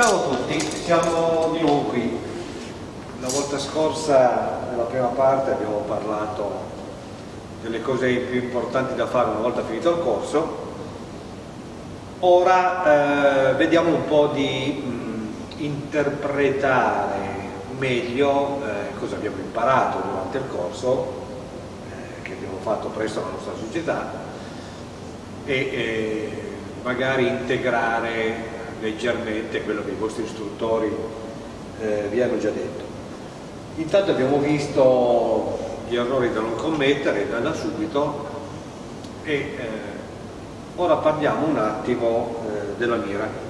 Ciao a tutti, siamo di nuovo qui. La volta scorsa, nella prima parte, abbiamo parlato delle cose più importanti da fare una volta finito il corso. Ora eh, vediamo un po' di mh, interpretare meglio eh, cosa abbiamo imparato durante il corso eh, che abbiamo fatto presso la nostra società e eh, magari integrare leggermente quello che i vostri istruttori eh, vi hanno già detto. Intanto abbiamo visto gli errori da non commettere da, da subito e eh, ora parliamo un attimo eh, della mira.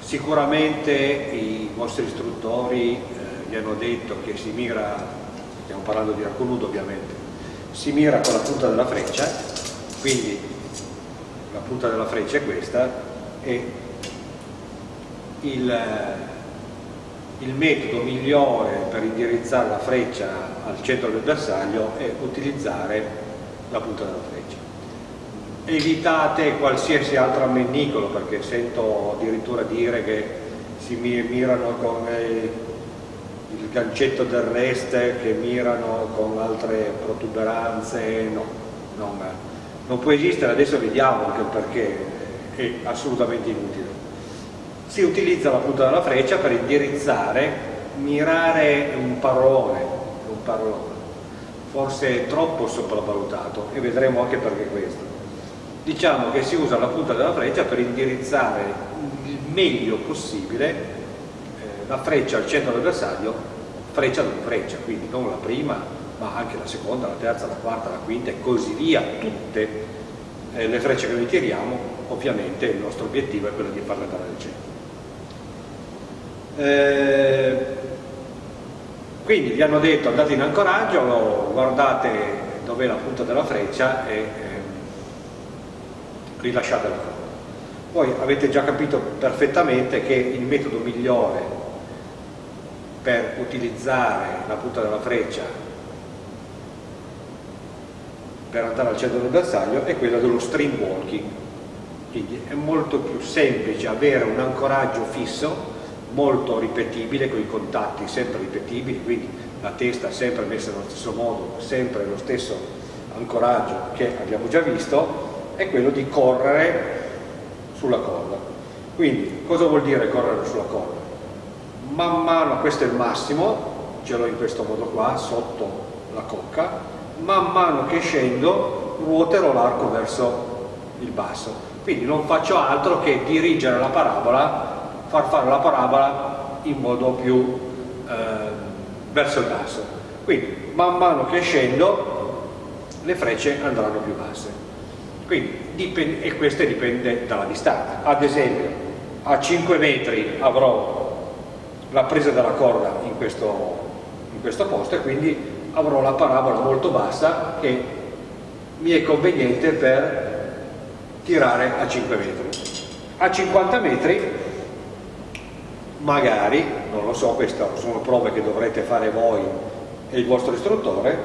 Sicuramente i vostri istruttori eh, vi hanno detto che si mira, stiamo parlando di arco nudo ovviamente, si mira con la punta della freccia, quindi la punta della freccia è questa e il, il metodo migliore per indirizzare la freccia al centro del bersaglio è utilizzare la punta della freccia. Evitate qualsiasi altro ammennicolo perché sento addirittura dire che si mirano con il gancetto del rest, che mirano con altre protuberanze, no, non, non può esistere, adesso vediamo anche perché è assolutamente inutile. Si utilizza la punta della freccia per indirizzare, mirare un parolone, un parolone, forse troppo sopravvalutato e vedremo anche perché questo. Diciamo che si usa la punta della freccia per indirizzare il meglio possibile eh, la freccia al centro del bersaglio, freccia dopo freccia, quindi non la prima ma anche la seconda, la terza, la quarta, la quinta e così via, tutte eh, le frecce che noi tiriamo, ovviamente il nostro obiettivo è quello di farle andare al centro. Eh, quindi vi hanno detto andate in ancoraggio, guardate dov'è la punta della freccia e eh, rilasciate la corda. Voi avete già capito perfettamente che il metodo migliore per utilizzare la punta della freccia per andare al centro del bersaglio è quella dello stream walking quindi è molto più semplice avere un ancoraggio fisso molto ripetibile con i contatti sempre ripetibili quindi la testa sempre messa nello stesso modo sempre lo stesso ancoraggio che abbiamo già visto è quello di correre sulla corda quindi cosa vuol dire correre sulla corda? man mano questo è il massimo ce l'ho in questo modo qua sotto la cocca man mano che scendo ruoterò l'arco verso il basso. Quindi non faccio altro che dirigere la parabola far fare la parabola in modo più eh, verso il basso. Quindi man mano che scendo le frecce andranno più basse. Quindi dipende, e questo dipende dalla distanza. Ad esempio a 5 metri avrò la presa della corda in questo, in questo posto e quindi avrò la parabola molto bassa che mi è conveniente per tirare a 5 metri. A 50 metri magari, non lo so, queste sono prove che dovrete fare voi e il vostro istruttore,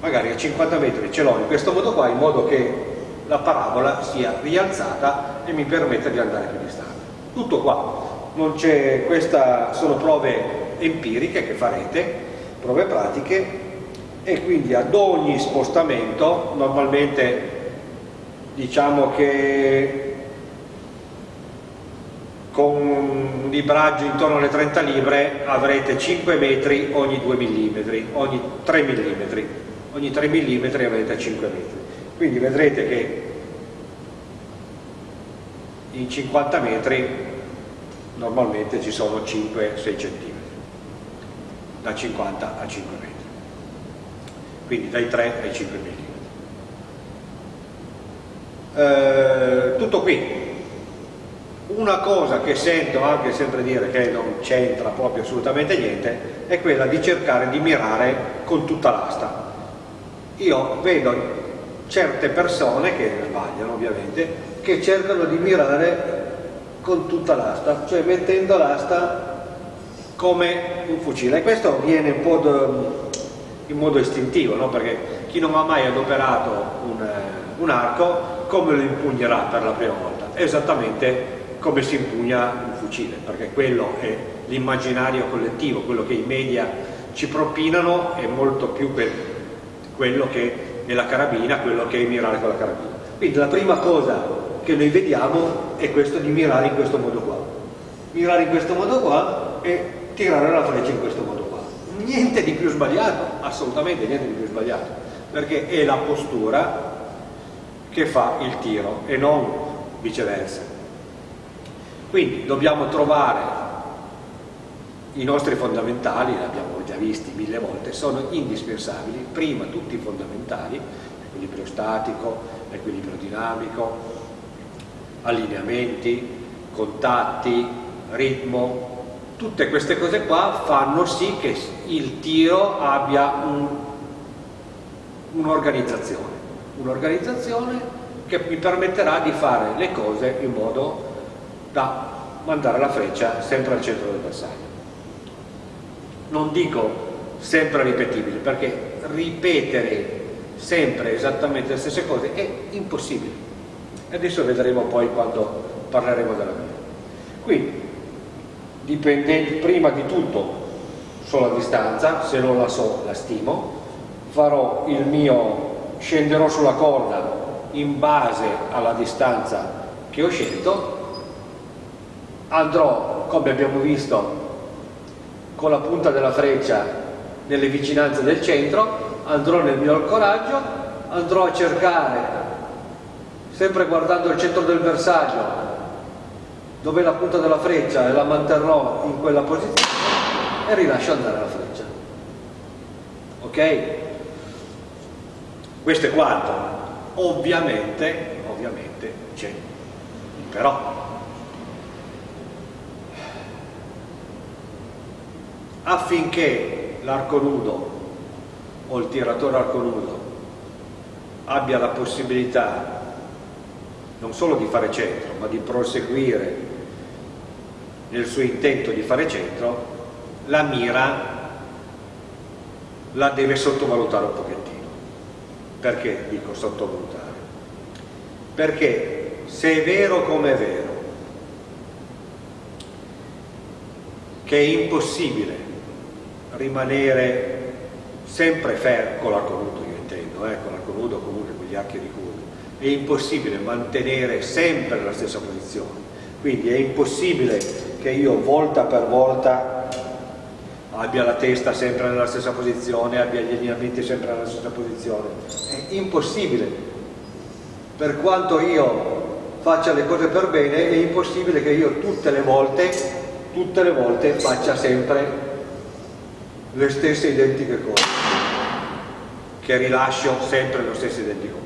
magari a 50 metri ce l'ho in questo modo qua, in modo che la parabola sia rialzata e mi permetta di andare più distante. Tutto qua, queste sono prove empiriche che farete, prove pratiche e quindi ad ogni spostamento normalmente diciamo che con un libraggio intorno alle 30 libre avrete 5 metri ogni 2 mm, ogni 3 mm, ogni 3 mm avrete 5 metri. Quindi vedrete che in 50 metri normalmente ci sono 5-6 cm, da 50 a 5 metri quindi dai 3 ai 5 mm. Eh, tutto qui. Una cosa che sento anche sempre dire che non c'entra proprio assolutamente niente è quella di cercare di mirare con tutta l'asta. Io vedo certe persone, che sbagliano ovviamente, che cercano di mirare con tutta l'asta, cioè mettendo l'asta come un fucile. E questo viene un po' in modo istintivo, no? perché chi non ha mai adoperato un, eh, un arco come lo impugnerà per la prima volta? Esattamente come si impugna un fucile, perché quello è l'immaginario collettivo, quello che i media ci propinano è molto più per quello che è la carabina, quello che è mirare con la carabina. Quindi la prima cosa che noi vediamo è questo di mirare in questo modo qua. Mirare in questo modo qua e tirare la freccia in questo modo qua. Niente di più sbagliato, assolutamente niente di più sbagliato, perché è la postura che fa il tiro e non viceversa. Quindi dobbiamo trovare i nostri fondamentali, li abbiamo già visti mille volte, sono indispensabili, prima tutti i fondamentali, equilibrio statico, equilibrio dinamico, allineamenti, contatti, ritmo, tutte queste cose qua fanno sì che il tiro abbia un'organizzazione, un un'organizzazione che mi permetterà di fare le cose in modo da mandare la freccia sempre al centro del bersaglio. Non dico sempre ripetibili, perché ripetere sempre esattamente le stesse cose è impossibile. Adesso vedremo poi quando parleremo della mia. Quindi, dipendente prima di tutto sulla distanza, se non la so la stimo, farò il mio, scenderò sulla corda in base alla distanza che ho scelto. Andrò, come abbiamo visto, con la punta della freccia nelle vicinanze del centro, andrò nel mio coraggio, andrò a cercare, sempre guardando il centro del bersaglio, dove la punta della freccia e la manterrò in quella posizione e rilascio andare la freccia. Ok? Questo è quanto. Ovviamente, ovviamente c'è però affinché l'arco nudo o il tiratore arco nudo abbia la possibilità non solo di fare centro ma di proseguire nel suo intento di fare centro la mira la deve sottovalutare un pochettino perché dico sottovalutare? perché se è vero come è vero che è impossibile rimanere sempre fermo, con l'arco nudo io intendo, eh, con l'arco nudo comunque con gli archi di curva, è impossibile mantenere sempre la stessa posizione, quindi è impossibile che io volta per volta abbia la testa sempre nella stessa posizione, abbia gli allineamenti sempre nella stessa posizione, è impossibile. Per quanto io faccia le cose per bene, è impossibile che io tutte le volte, tutte le volte faccia sempre le stesse identiche cose, che rilascio sempre lo stesso identico.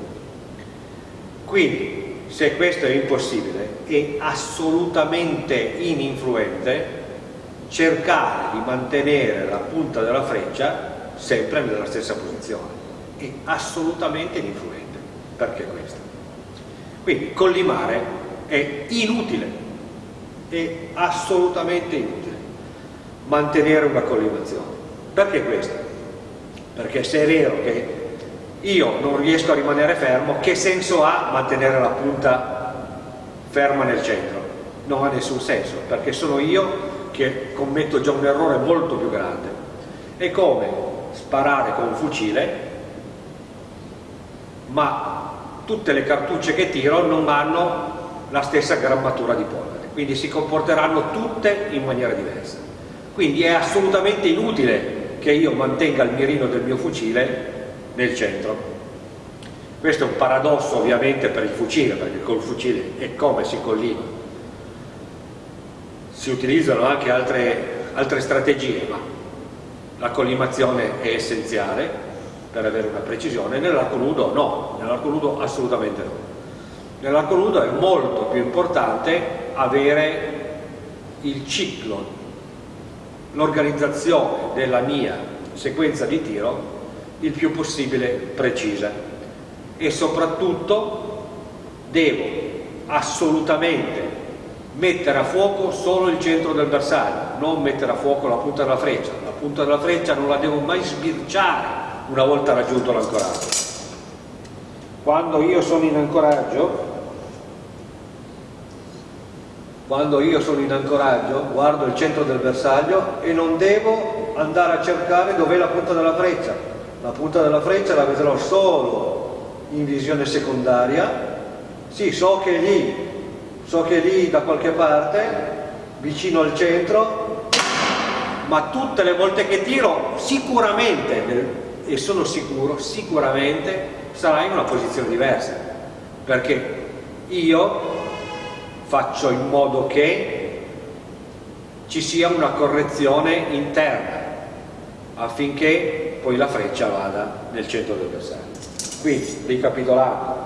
Quindi, se questo è impossibile, è assolutamente ininfluente cercare di mantenere la punta della freccia sempre nella stessa posizione. È assolutamente ininfluente. Perché questo? Quindi collimare è inutile, è assolutamente inutile mantenere una collimazione. Perché questo? Perché se è vero che io non riesco a rimanere fermo, che senso ha mantenere la punta ferma nel centro? Non ha nessun senso, perché sono io che commetto già un errore molto più grande. È come sparare con un fucile, ma tutte le cartucce che tiro non hanno la stessa grammatura di polvere, quindi si comporteranno tutte in maniera diversa. Quindi è assolutamente inutile che io mantenga il mirino del mio fucile nel centro. Questo è un paradosso ovviamente per il fucile, perché col fucile è come si collima. Si utilizzano anche altre, altre strategie, ma la collimazione è essenziale per avere una precisione, nell'arco nudo no, nell'arco nudo assolutamente no. Nell'arco nudo è molto più importante avere il ciclo l'organizzazione della mia sequenza di tiro il più possibile precisa e soprattutto devo assolutamente mettere a fuoco solo il centro del bersaglio, non mettere a fuoco la punta della freccia. La punta della freccia non la devo mai sbirciare una volta raggiunto l'ancoraggio. quando io sono in ancoraggio quando io sono in ancoraggio guardo il centro del bersaglio e non devo andare a cercare dov'è la punta della freccia la punta della freccia la vedrò solo in visione secondaria. Sì, so che è lì so che è lì da qualche parte vicino al centro ma tutte le volte che tiro sicuramente e sono sicuro sicuramente sarà in una posizione diversa. Perché io faccio in modo che ci sia una correzione interna affinché poi la freccia vada nel centro del bersaglio quindi ricapitolando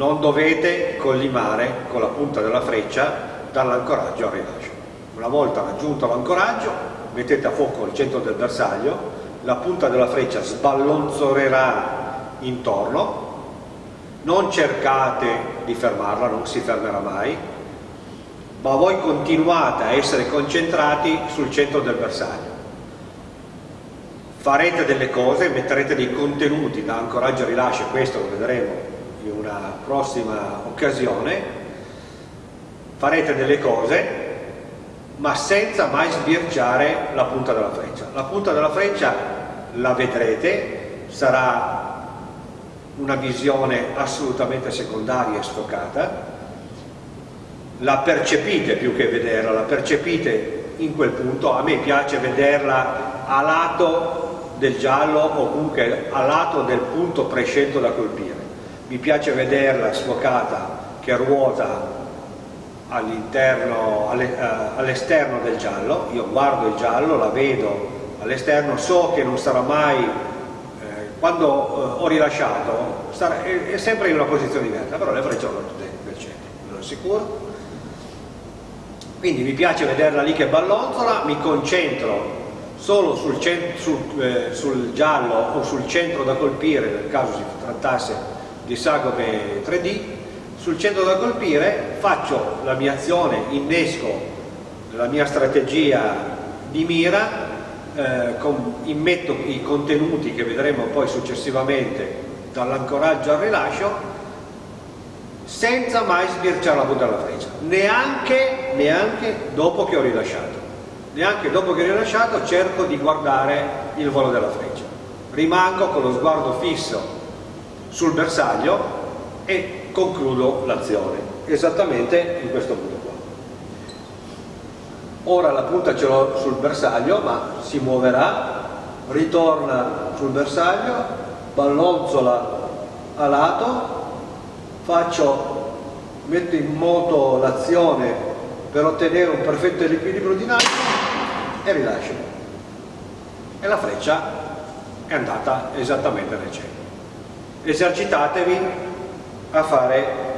non dovete collimare con la punta della freccia dall'ancoraggio al rilascio. Una volta raggiunto l'ancoraggio mettete a fuoco il centro del bersaglio la punta della freccia sballonzorerà intorno non cercate di fermarla, non si fermerà mai ma voi continuate a essere concentrati sul centro del bersaglio farete delle cose, metterete dei contenuti da ancoraggio e rilascio, questo lo vedremo in una prossima occasione farete delle cose ma senza mai sbirciare la punta della freccia. La punta della freccia la vedrete, sarà una visione assolutamente secondaria e sfocata, la percepite più che vederla, la percepite in quel punto, a me piace vederla a lato del giallo o comunque a lato del punto prescelto da colpire, mi piace vederla sfocata che ruota eh, all'esterno del giallo, io guardo il giallo, la vedo all'esterno, so che non sarà mai, eh, quando eh, ho rilasciato, è, sempre in una posizione diversa, però le frecce sono tutte del centro, ve lo assicuro. Quindi mi piace vederla lì che ballonzola, mi concentro solo sul, sul, eh, sul giallo o sul centro da colpire, nel caso si trattasse di sagome 3D, sul centro da colpire faccio la mia azione, innesco la mia strategia di mira, eh, con, immetto i contenuti che vedremo poi successivamente dall'ancoraggio al rilascio senza mai sbirciare la punta della freccia, neanche, neanche dopo che ho rilasciato. Neanche dopo che ho rilasciato cerco di guardare il volo della freccia. Rimango con lo sguardo fisso sul bersaglio e concludo l'azione, esattamente in questo modo qua. Ora la punta ce l'ho sul bersaglio, ma si muoverà, ritorna sul bersaglio, ballonzola a lato, faccio, metto in moto l'azione per ottenere un perfetto equilibrio dinamico e rilascio. E la freccia è andata esattamente nel centro. Esercitatevi a fare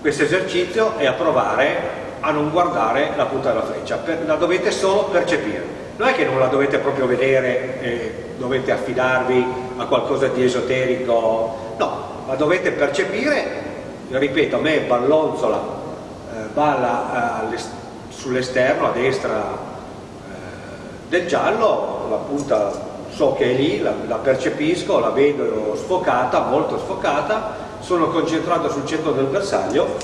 questo esercizio e a provare a non guardare la punta della freccia, la dovete solo percepire. Non è che non la dovete proprio vedere e dovete affidarvi a qualcosa di esoterico, no, la dovete percepire, ripeto, a me ballonzola, eh, balla eh, sull'esterno, a destra eh, del giallo, la punta so che è lì, la, la percepisco, la vedo sfocata, molto sfocata, sono concentrato sul centro del bersaglio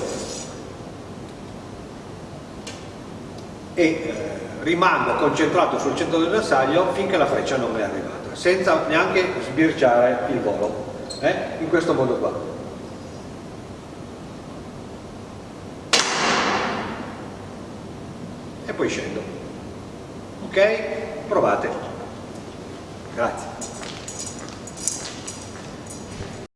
e eh, rimango concentrato sul centro del bersaglio finché la freccia non è arrivata, senza neanche sbirciare il volo, eh? in questo modo qua. Poi scendo. Ok? Provate. Grazie.